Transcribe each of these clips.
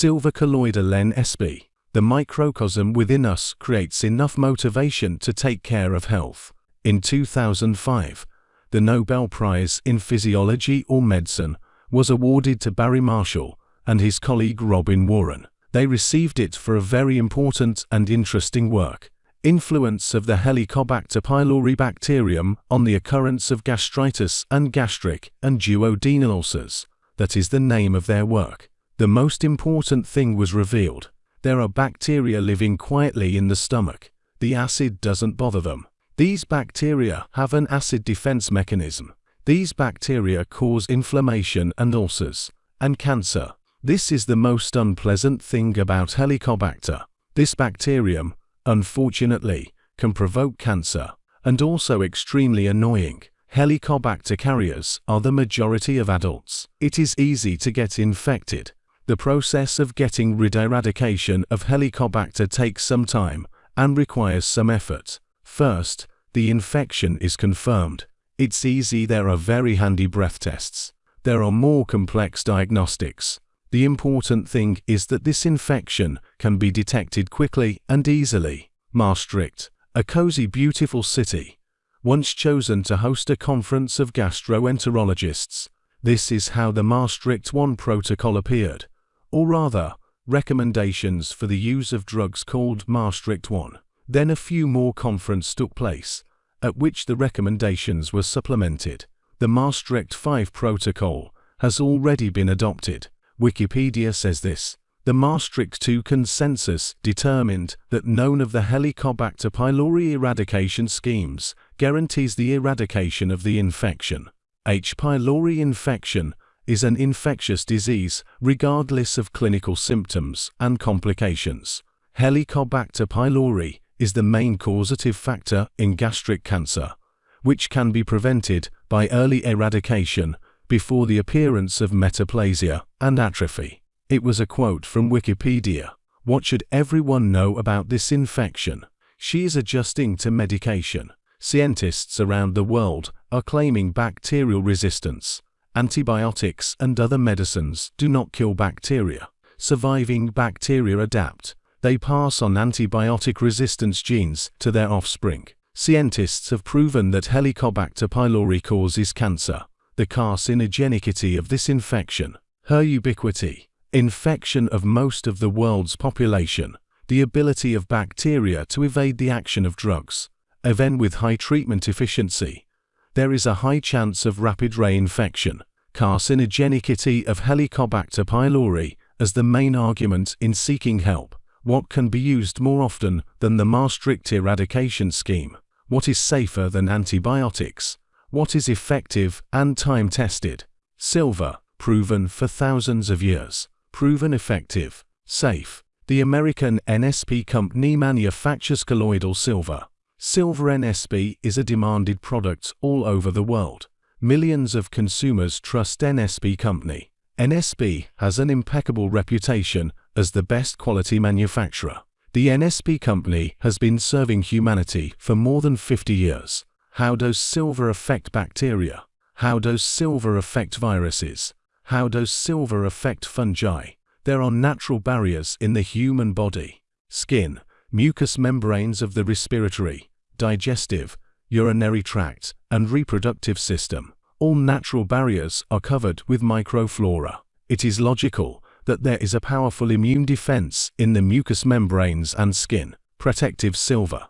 Silver colloidal NSP. The microcosm within us creates enough motivation to take care of health. In 2005, the Nobel Prize in Physiology or Medicine was awarded to Barry Marshall and his colleague Robin Warren. They received it for a very important and interesting work. Influence of the Helicobacter pylori bacterium on the occurrence of gastritis and gastric and duodenal ulcers. That is the name of their work. The most important thing was revealed. There are bacteria living quietly in the stomach. The acid doesn't bother them. These bacteria have an acid defense mechanism. These bacteria cause inflammation and ulcers, and cancer. This is the most unpleasant thing about Helicobacter. This bacterium, unfortunately, can provoke cancer, and also extremely annoying. Helicobacter carriers are the majority of adults. It is easy to get infected. The process of getting rid eradication of Helicobacter takes some time and requires some effort. First, the infection is confirmed. It's easy there are very handy breath tests. There are more complex diagnostics. The important thing is that this infection can be detected quickly and easily. Maastricht, a cozy beautiful city, once chosen to host a conference of gastroenterologists. This is how the Maastricht 1 protocol appeared, or rather, recommendations for the use of drugs called Maastricht 1. Then a few more conferences took place, at which the recommendations were supplemented. The Maastricht 5 protocol has already been adopted. Wikipedia says this. The Maastricht II consensus determined that none of the Helicobacter pylori eradication schemes guarantees the eradication of the infection. H. pylori infection is an infectious disease regardless of clinical symptoms and complications. Helicobacter pylori is the main causative factor in gastric cancer, which can be prevented by early eradication before the appearance of metaplasia and atrophy. It was a quote from Wikipedia. What should everyone know about this infection? She is adjusting to medication. Scientists around the world are claiming bacterial resistance. Antibiotics and other medicines do not kill bacteria. Surviving bacteria adapt. They pass on antibiotic resistance genes to their offspring. Scientists have proven that Helicobacter pylori causes cancer the carcinogenicity of this infection, her ubiquity, infection of most of the world's population, the ability of bacteria to evade the action of drugs, even with high treatment efficiency. There is a high chance of rapid reinfection, carcinogenicity of Helicobacter pylori as the main argument in seeking help. What can be used more often than the Maastricht eradication scheme? What is safer than antibiotics? what is effective and time-tested. Silver, proven for thousands of years, proven effective, safe. The American NSP company manufactures colloidal silver. Silver NSP is a demanded product all over the world. Millions of consumers trust NSP company. NSP has an impeccable reputation as the best quality manufacturer. The NSP company has been serving humanity for more than 50 years. How does silver affect bacteria? How does silver affect viruses? How does silver affect fungi? There are natural barriers in the human body. Skin, mucous membranes of the respiratory, digestive, urinary tract, and reproductive system. All natural barriers are covered with microflora. It is logical that there is a powerful immune defense in the mucous membranes and skin. Protective silver.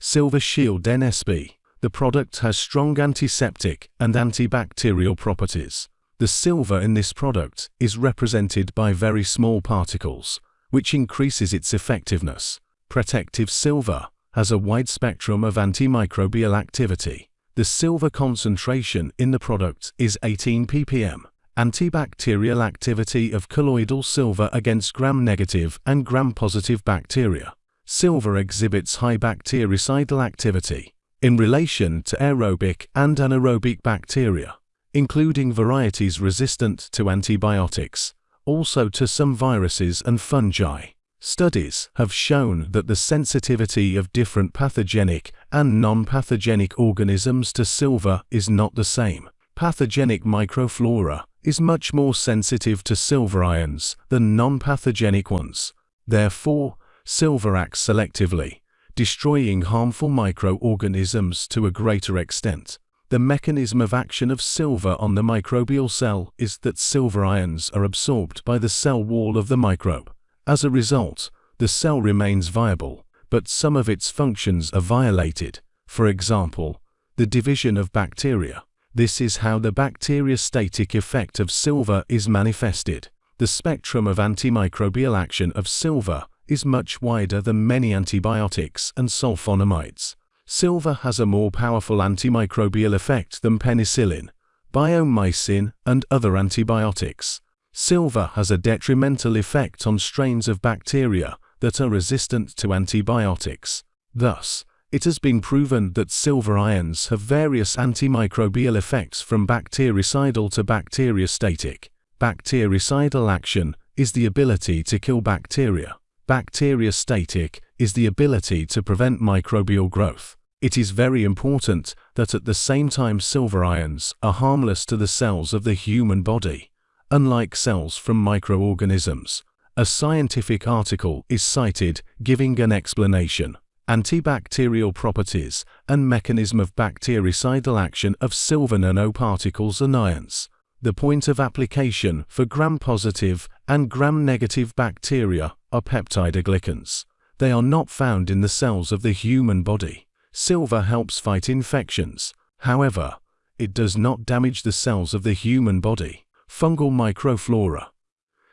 Silver Shield NSP the product has strong antiseptic and antibacterial properties. The silver in this product is represented by very small particles, which increases its effectiveness. Protective silver has a wide spectrum of antimicrobial activity. The silver concentration in the product is 18 ppm. Antibacterial activity of colloidal silver against gram-negative and gram-positive bacteria. Silver exhibits high bactericidal activity in relation to aerobic and anaerobic bacteria, including varieties resistant to antibiotics, also to some viruses and fungi. Studies have shown that the sensitivity of different pathogenic and non-pathogenic organisms to silver is not the same. Pathogenic microflora is much more sensitive to silver ions than non-pathogenic ones. Therefore, silver acts selectively, destroying harmful microorganisms to a greater extent. The mechanism of action of silver on the microbial cell is that silver ions are absorbed by the cell wall of the microbe. As a result, the cell remains viable, but some of its functions are violated. For example, the division of bacteria. This is how the bacteriostatic effect of silver is manifested. The spectrum of antimicrobial action of silver is much wider than many antibiotics and sulfonamides. Silver has a more powerful antimicrobial effect than penicillin, biomycin, and other antibiotics. Silver has a detrimental effect on strains of bacteria that are resistant to antibiotics. Thus, it has been proven that silver ions have various antimicrobial effects from bactericidal to bacteriostatic. Bactericidal action is the ability to kill bacteria. Bacteriostatic is the ability to prevent microbial growth. It is very important that at the same time silver ions are harmless to the cells of the human body. Unlike cells from microorganisms, a scientific article is cited giving an explanation, antibacterial properties and mechanism of bactericidal action of silver nanoparticles and ions. The point of application for gram-positive and gram-negative bacteria are peptidoglycans. They are not found in the cells of the human body. Silver helps fight infections. However, it does not damage the cells of the human body. Fungal microflora.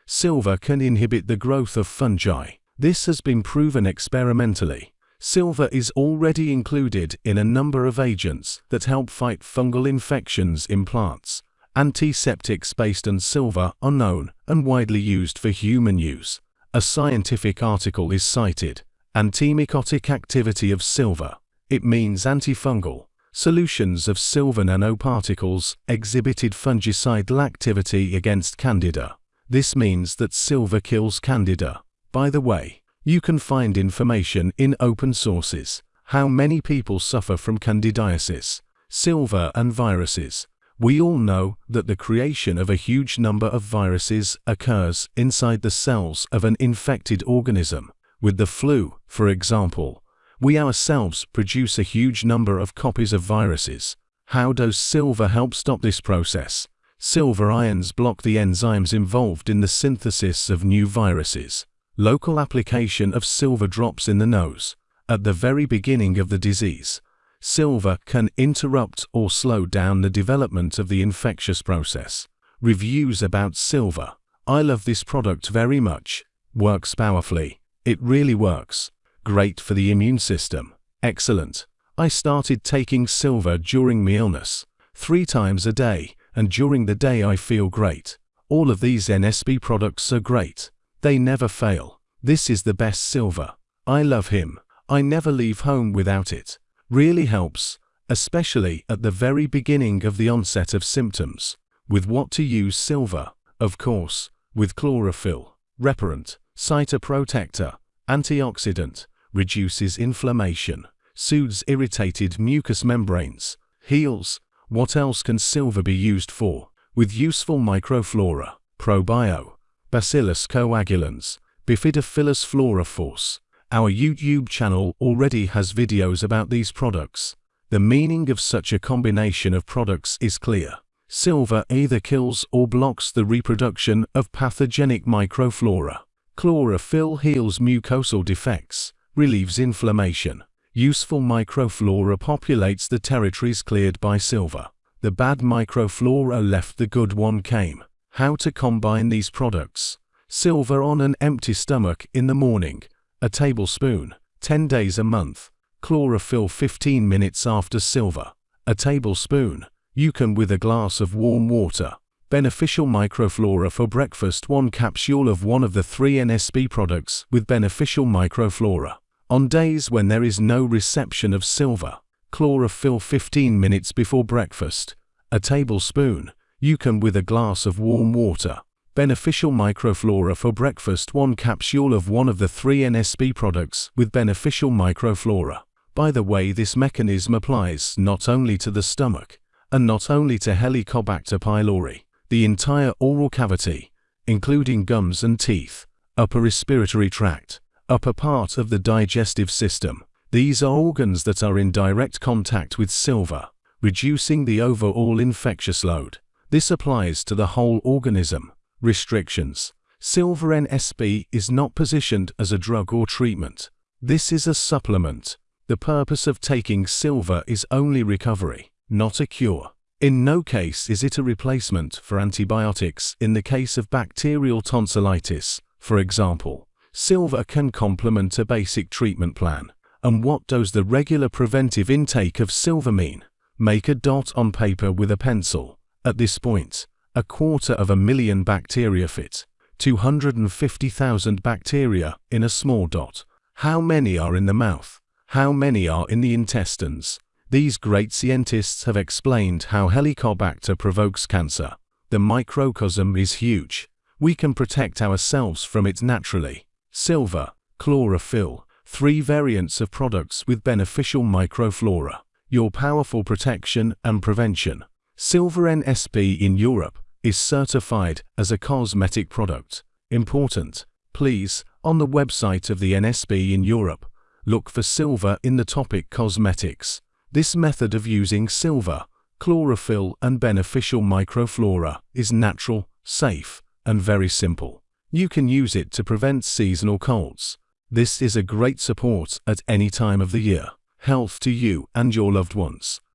Silver can inhibit the growth of fungi. This has been proven experimentally. Silver is already included in a number of agents that help fight fungal infections in plants. Antiseptics based on silver are known and widely used for human use. A scientific article is cited. Antimycotic activity of silver. It means antifungal. Solutions of silver nanoparticles exhibited fungicidal activity against candida. This means that silver kills Candida. By the way, you can find information in open sources. How many people suffer from candidiasis, silver and viruses. We all know that the creation of a huge number of viruses occurs inside the cells of an infected organism. With the flu, for example, we ourselves produce a huge number of copies of viruses. How does silver help stop this process? Silver ions block the enzymes involved in the synthesis of new viruses. Local application of silver drops in the nose. At the very beginning of the disease, silver can interrupt or slow down the development of the infectious process. Reviews about silver. I love this product very much. Works powerfully. It really works. Great for the immune system. Excellent. I started taking silver during my illness. Three times a day and during the day I feel great. All of these NSP products are great. They never fail. This is the best silver. I love him. I never leave home without it. Really helps, especially at the very beginning of the onset of symptoms. With what to use silver? Of course, with chlorophyll, repellent, cytoprotector, antioxidant, reduces inflammation, soothes irritated mucous membranes, heals, what else can silver be used for? With useful microflora, probio, Bacillus coagulans, bifidophilus flora force. Our YouTube channel already has videos about these products. The meaning of such a combination of products is clear. Silver either kills or blocks the reproduction of pathogenic microflora. Chlorophyll heals mucosal defects, relieves inflammation, Useful microflora populates the territories cleared by silver. The bad microflora left the good one came. How to combine these products. Silver on an empty stomach in the morning. A tablespoon. 10 days a month. Chlorophyll 15 minutes after silver. A tablespoon. You can with a glass of warm water. Beneficial microflora for breakfast 1 capsule of one of the three NSP products with beneficial microflora. On days when there is no reception of silver, chlorophyll 15 minutes before breakfast, a tablespoon, you can with a glass of warm water. Beneficial microflora for breakfast 1 capsule of one of the three NSP products with beneficial microflora. By the way this mechanism applies not only to the stomach, and not only to Helicobacter pylori. the entire oral cavity, including gums and teeth, upper respiratory tract, upper part of the digestive system. These are organs that are in direct contact with silver, reducing the overall infectious load. This applies to the whole organism. Restrictions. Silver NSP is not positioned as a drug or treatment. This is a supplement. The purpose of taking silver is only recovery, not a cure. In no case is it a replacement for antibiotics in the case of bacterial tonsillitis, for example. Silver can complement a basic treatment plan. And what does the regular preventive intake of silver mean? Make a dot on paper with a pencil. At this point, a quarter of a million bacteria fit. 250,000 bacteria in a small dot. How many are in the mouth? How many are in the intestines? These great scientists have explained how Helicobacter provokes cancer. The microcosm is huge. We can protect ourselves from it naturally. Silver, chlorophyll, three variants of products with beneficial microflora. Your powerful protection and prevention. Silver NSP in Europe is certified as a cosmetic product. Important. Please, on the website of the NSP in Europe, look for silver in the topic cosmetics. This method of using silver, chlorophyll and beneficial microflora is natural, safe, and very simple. You can use it to prevent seasonal colds. This is a great support at any time of the year. Health to you and your loved ones.